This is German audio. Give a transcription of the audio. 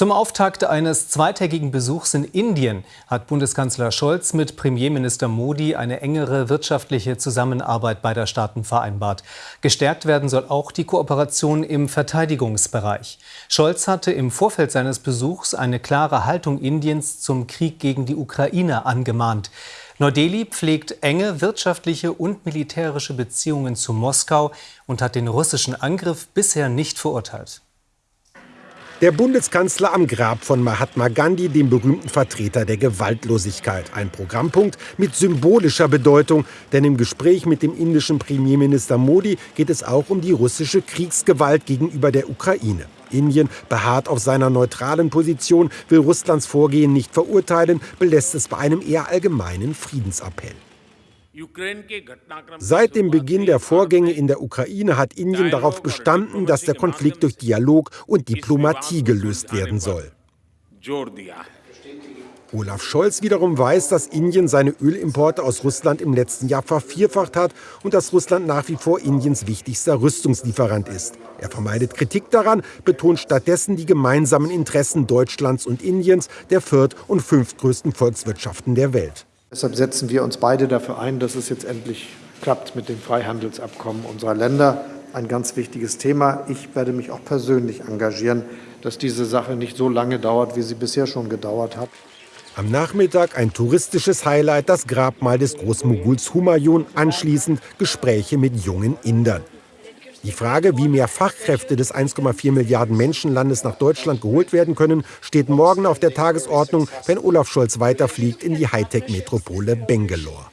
Zum Auftakt eines zweitägigen Besuchs in Indien hat Bundeskanzler Scholz mit Premierminister Modi eine engere wirtschaftliche Zusammenarbeit beider Staaten vereinbart. Gestärkt werden soll auch die Kooperation im Verteidigungsbereich. Scholz hatte im Vorfeld seines Besuchs eine klare Haltung Indiens zum Krieg gegen die Ukraine angemahnt. Neu-Delhi pflegt enge wirtschaftliche und militärische Beziehungen zu Moskau und hat den russischen Angriff bisher nicht verurteilt. Der Bundeskanzler am Grab von Mahatma Gandhi, dem berühmten Vertreter der Gewaltlosigkeit. Ein Programmpunkt mit symbolischer Bedeutung, denn im Gespräch mit dem indischen Premierminister Modi geht es auch um die russische Kriegsgewalt gegenüber der Ukraine. Indien beharrt auf seiner neutralen Position, will Russlands Vorgehen nicht verurteilen, belässt es bei einem eher allgemeinen Friedensappell. Seit dem Beginn der Vorgänge in der Ukraine hat Indien darauf bestanden, dass der Konflikt durch Dialog und Diplomatie gelöst werden soll. Olaf Scholz wiederum weiß, dass Indien seine Ölimporte aus Russland im letzten Jahr vervierfacht hat und dass Russland nach wie vor Indiens wichtigster Rüstungslieferant ist. Er vermeidet Kritik daran, betont stattdessen die gemeinsamen Interessen Deutschlands und Indiens, der viert- und fünftgrößten Volkswirtschaften der Welt. Deshalb setzen wir uns beide dafür ein, dass es jetzt endlich klappt mit dem Freihandelsabkommen unserer Länder. Ein ganz wichtiges Thema. Ich werde mich auch persönlich engagieren, dass diese Sache nicht so lange dauert, wie sie bisher schon gedauert hat. Am Nachmittag ein touristisches Highlight, das Grabmal des Großmoguls Humayun, anschließend Gespräche mit jungen Indern. Die Frage, wie mehr Fachkräfte des 1,4 Milliarden Menschenlandes nach Deutschland geholt werden können, steht morgen auf der Tagesordnung, wenn Olaf Scholz weiterfliegt in die Hightech-Metropole Bangalore.